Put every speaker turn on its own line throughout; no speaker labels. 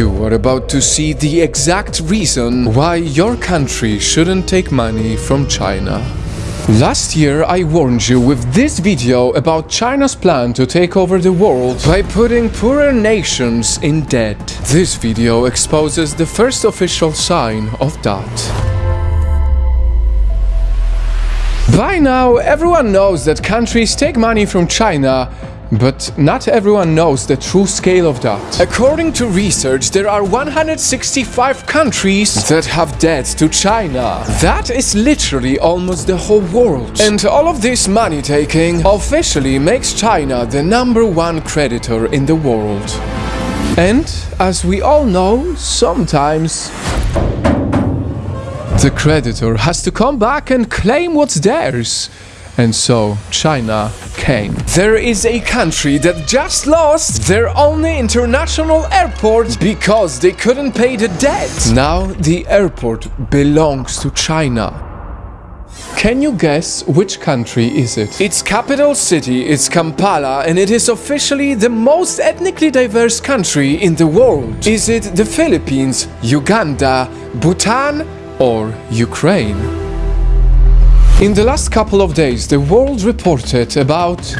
You are about to see the exact reason why your country shouldn't take money from China. Last year I warned you with this video about China's plan to take over the world by putting poorer nations in debt. This video exposes the first official sign of that. By now, everyone knows that countries take money from China, but not everyone knows the true scale of that. According to research, there are 165 countries that have debt to China. That is literally almost the whole world. And all of this money taking officially makes China the number one creditor in the world. And as we all know, sometimes the creditor has to come back and claim what's theirs. And so China came. There is a country that just lost their only international airport because they couldn't pay the debt. Now the airport belongs to China. Can you guess which country is it? Its capital city is Kampala and it is officially the most ethnically diverse country in the world. Is it the Philippines, Uganda, Bhutan or Ukraine? In the last couple of days, the world reported about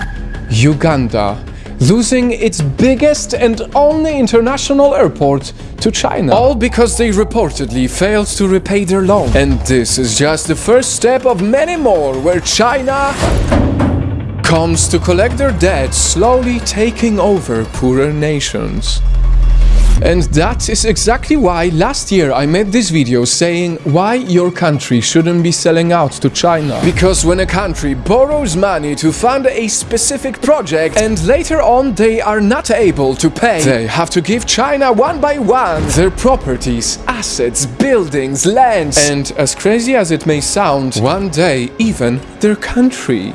Uganda losing its biggest and only international airport to China. All because they reportedly failed to repay their loan. And this is just the first step of many more where China comes to collect their debt, slowly taking over poorer nations. And that is exactly why last year I made this video saying why your country shouldn't be selling out to China. Because when a country borrows money to fund a specific project and later on they are not able to pay, they have to give China one by one their properties, assets, buildings, lands, and as crazy as it may sound, one day even their country.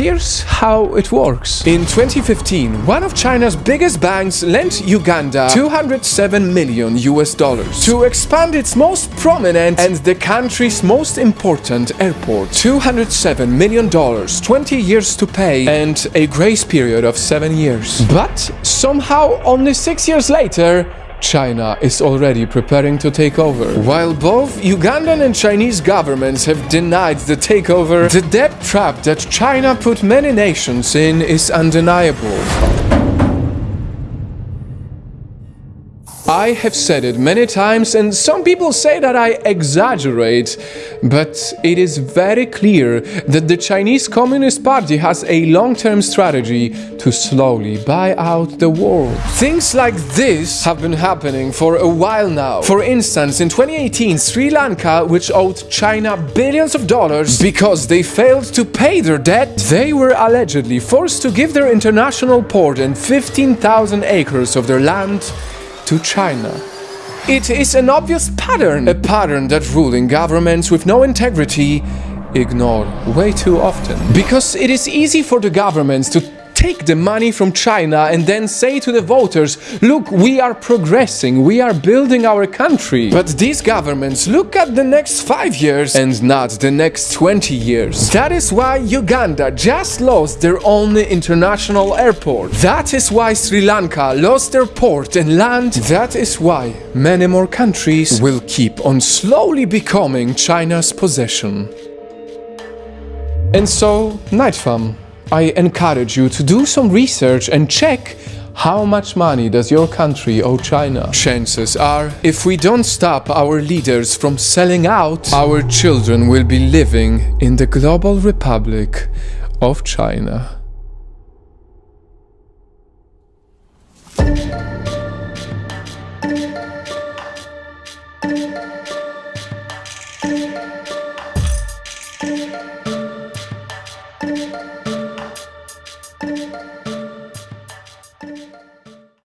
Here's how it works. In 2015, one of China's biggest banks lent Uganda 207 million US dollars to expand its most prominent and the country's most important airport. 207 million dollars, 20 years to pay and a grace period of 7 years. But somehow only 6 years later, China is already preparing to take over. While both Ugandan and Chinese governments have denied the takeover, the debt trap that China put many nations in is undeniable. I have said it many times and some people say that I exaggerate, but it is very clear that the Chinese Communist Party has a long-term strategy to slowly buy out the world. Things like this have been happening for a while now. For instance, in 2018, Sri Lanka, which owed China billions of dollars because they failed to pay their debt, they were allegedly forced to give their international port and 15,000 acres of their land to China. It is an obvious pattern, a pattern that ruling governments with no integrity ignore way too often. Because it is easy for the governments to take the money from China and then say to the voters, look, we are progressing, we are building our country. But these governments look at the next five years and not the next 20 years. That is why Uganda just lost their only international airport. That is why Sri Lanka lost their port and land. That is why many more countries will keep on slowly becoming China's possession. And so, Night Fam, I encourage you to do some research and check how much money does your country owe China? Chances are, if we don't stop our leaders from selling out, our children will be living in the global republic of China.